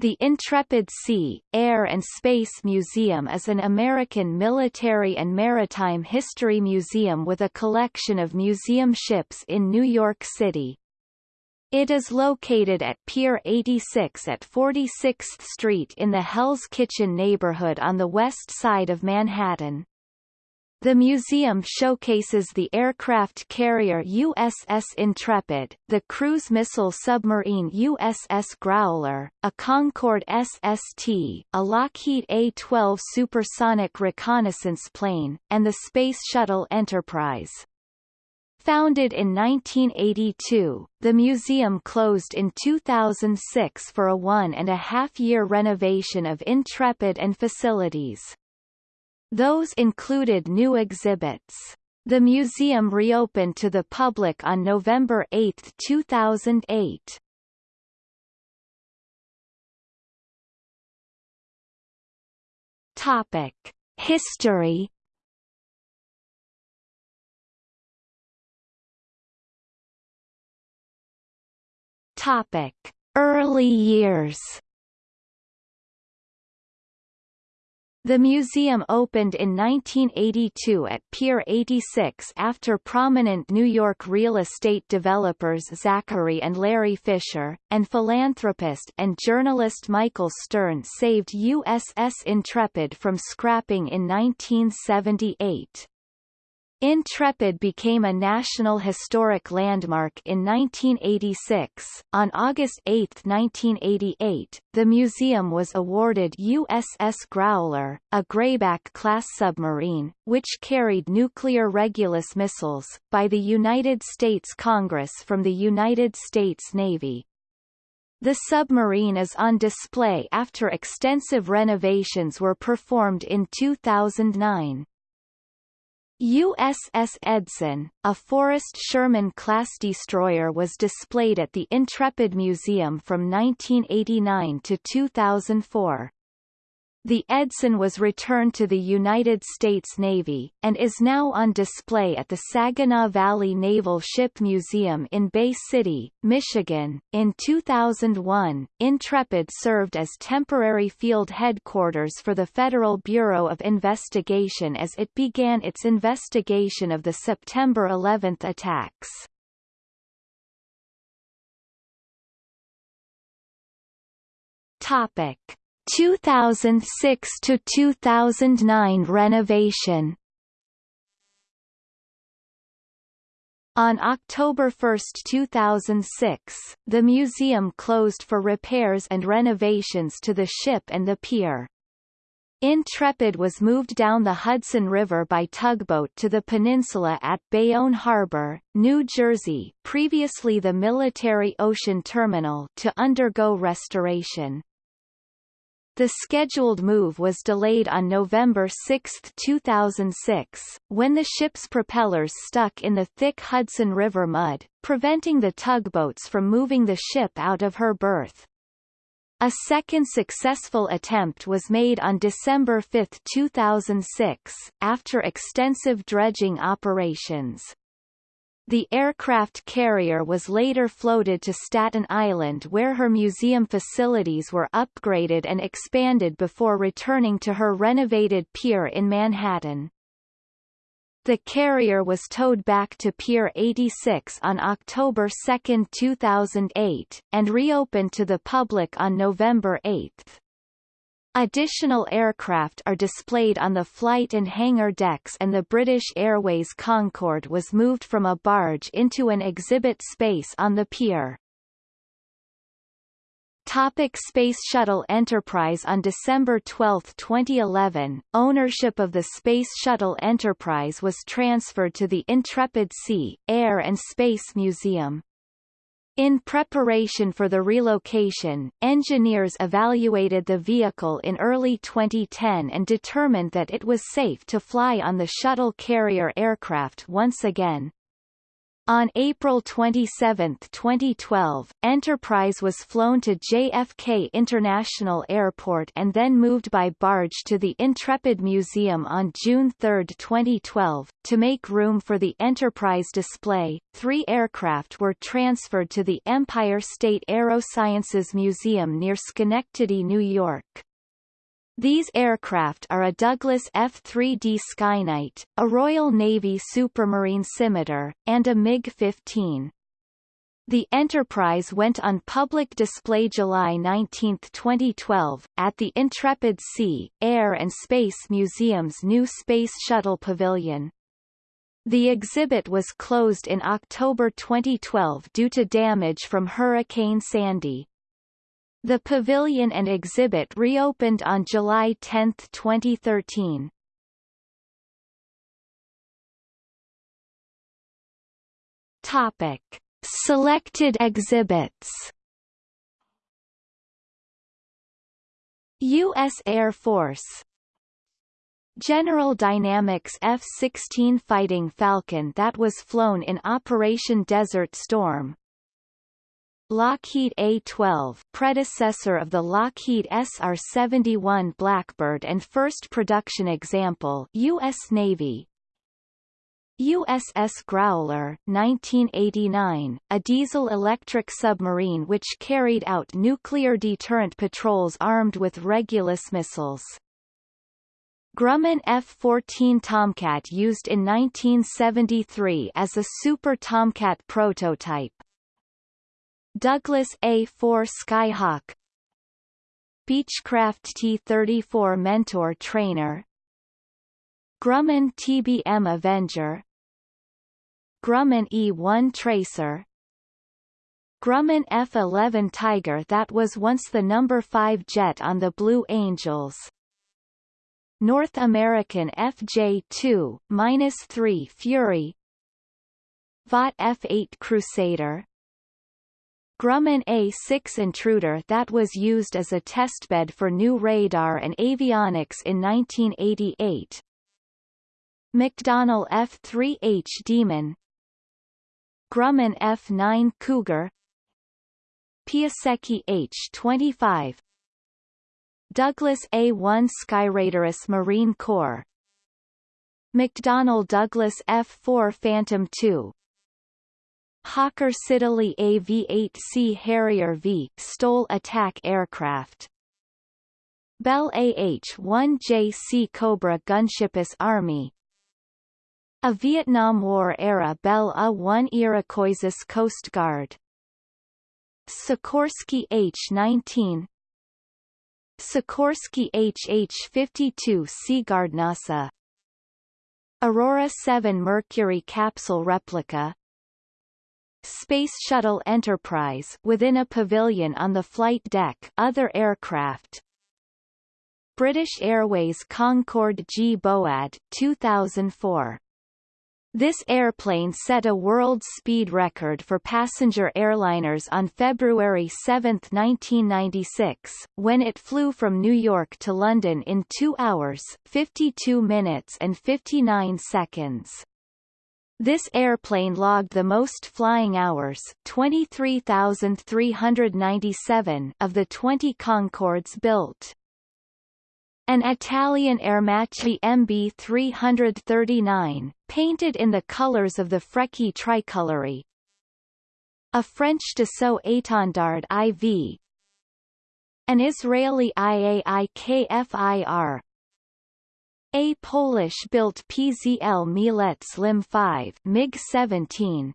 The Intrepid Sea, Air and Space Museum is an American military and maritime history museum with a collection of museum ships in New York City. It is located at Pier 86 at 46th Street in the Hell's Kitchen neighborhood on the west side of Manhattan. The museum showcases the aircraft carrier USS Intrepid, the cruise missile submarine USS Growler, a Concorde SST, a Lockheed A-12 supersonic reconnaissance plane, and the Space Shuttle Enterprise. Founded in 1982, the museum closed in 2006 for a one-and-a-half-year renovation of Intrepid and facilities. Those included new exhibits. The museum reopened to the public on November 8, 2008. Topic: History. Topic: Early years. The museum opened in 1982 at Pier 86 after prominent New York real estate developers Zachary and Larry Fisher, and philanthropist and journalist Michael Stern saved USS Intrepid from scrapping in 1978. Intrepid became a National Historic Landmark in 1986. On August 8, 1988, the museum was awarded USS Growler, a Grayback-class submarine, which carried nuclear Regulus missiles, by the United States Congress from the United States Navy. The submarine is on display after extensive renovations were performed in 2009. USS Edson, a Forrest Sherman-class destroyer was displayed at the Intrepid Museum from 1989 to 2004. The Edson was returned to the United States Navy, and is now on display at the Saginaw Valley Naval Ship Museum in Bay City, Michigan. In 2001, Intrepid served as temporary field headquarters for the Federal Bureau of Investigation as it began its investigation of the September 11 attacks. Topic 2006 to 2009 renovation On October 1, 2006, the museum closed for repairs and renovations to the ship and the pier. Intrepid was moved down the Hudson River by tugboat to the peninsula at Bayonne Harbor, New Jersey previously the Military Ocean Terminal to undergo restoration. The scheduled move was delayed on November 6, 2006, when the ship's propellers stuck in the thick Hudson River mud, preventing the tugboats from moving the ship out of her berth. A second successful attempt was made on December 5, 2006, after extensive dredging operations. The aircraft carrier was later floated to Staten Island where her museum facilities were upgraded and expanded before returning to her renovated pier in Manhattan. The carrier was towed back to Pier 86 on October 2, 2008, and reopened to the public on November 8. Additional aircraft are displayed on the flight and hangar decks and the British Airways Concorde was moved from a barge into an exhibit space on the pier. Topic Space Shuttle Enterprise On December 12, 2011, ownership of the Space Shuttle Enterprise was transferred to the Intrepid Sea, Air and Space Museum. In preparation for the relocation, engineers evaluated the vehicle in early 2010 and determined that it was safe to fly on the shuttle carrier aircraft once again. On April 27, 2012, Enterprise was flown to JFK International Airport and then moved by barge to the Intrepid Museum on June 3, 2012. To make room for the Enterprise display, three aircraft were transferred to the Empire State Aerosciences Museum near Schenectady, New York. These aircraft are a Douglas F-3D Skyknight, a Royal Navy Supermarine Scimitar, and a MiG-15. The Enterprise went on public display July 19, 2012, at the Intrepid Sea, Air and Space Museum's new Space Shuttle Pavilion. The exhibit was closed in October 2012 due to damage from Hurricane Sandy. The pavilion and exhibit reopened on July 10, 2013. Topic. Selected exhibits U.S. Air Force General Dynamics F-16 Fighting Falcon that was flown in Operation Desert Storm Lockheed A-12 predecessor of the Lockheed SR-71 Blackbird and first production example U.S. Navy USS Growler 1989, a diesel-electric submarine which carried out nuclear deterrent patrols armed with Regulus missiles. Grumman F-14 Tomcat used in 1973 as a Super Tomcat prototype. Douglas A-4 Skyhawk. Beechcraft T-34 Mentor Trainer. Grumman TBM Avenger. Grumman E-1 Tracer. Grumman F-11 Tiger that was once the number 5 jet on the Blue Angels. North American FJ2-3 Fury. Vought F-8 Crusader Grumman A-6 Intruder that was used as a testbed for new radar and avionics in 1988. McDonnell F-3H Demon. Grumman F-9 Cougar. Piasecki H-25 Douglas A-1 Skyraider US Marine Corps. McDonnell Douglas F-4 Phantom II Hawker Siddeley AV-8C Harrier V STOL attack aircraft. Bell AH-1J Cobra Gunship US Army. A Vietnam War-era Bell A-1 Iroquois Coast Guard. Sikorsky H-19 Sikorsky HH-52 Seaguard NASA Aurora 7 Mercury capsule replica Space Shuttle Enterprise within a pavilion on the flight deck. Other aircraft. British Airways Concorde G-BOAD 2004 this airplane set a world speed record for passenger airliners on February 7, 1996, when it flew from New York to London in 2 hours, 52 minutes and 59 seconds. This airplane logged the most flying hours 23,397 of the 20 Concordes built. An Italian Aermacchi MB339, painted in the colors of the Frecce Tricolori. A French Dassault Étendard IV. An Israeli IAI KFIR a Polish-built PZL Mielec LIM 5 MiG-17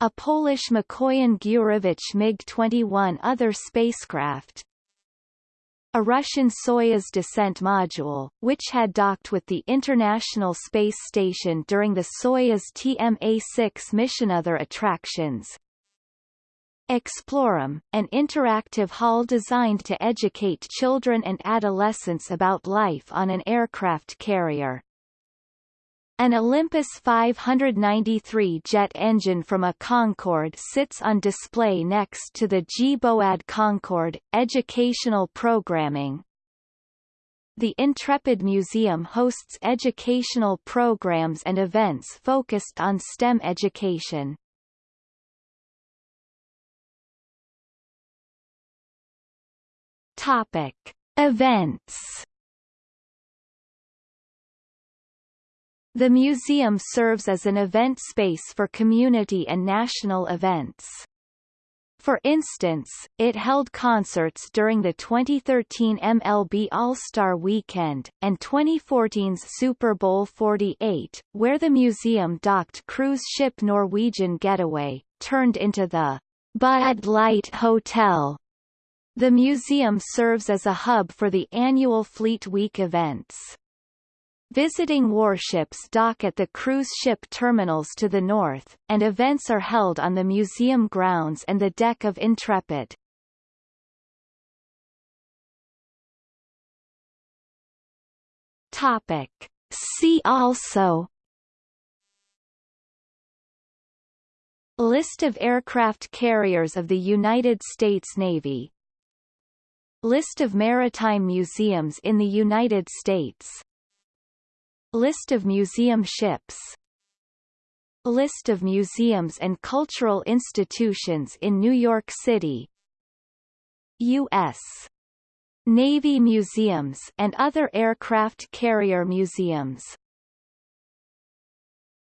A Polish Mikoyan Gurevich MiG-21 other spacecraft a Russian Soyuz descent module, which had docked with the International Space Station during the Soyuz TMA-6 mission. Other attractions Exploreum, an interactive hall designed to educate children and adolescents about life on an aircraft carrier. An Olympus 593 jet engine from a Concorde sits on display next to the G-BOAD Concorde. Educational programming the Intrepid Museum hosts educational programs and events focused on STEM education. Topic: Events The museum serves as an event space for community and national events. For instance, it held concerts during the 2013 MLB All-Star Weekend, and 2014's Super Bowl 48, where the museum docked cruise ship Norwegian Getaway, turned into the Bud Light Hotel. The museum serves as a hub for the annual Fleet Week events. Visiting warships dock at the cruise ship terminals to the north, and events are held on the museum grounds and the deck of Intrepid. Topic. See also List of aircraft carriers of the United States Navy List of maritime museums in the United States. List of museum ships. List of museums and cultural institutions in New York City. U.S. Navy museums and other aircraft carrier museums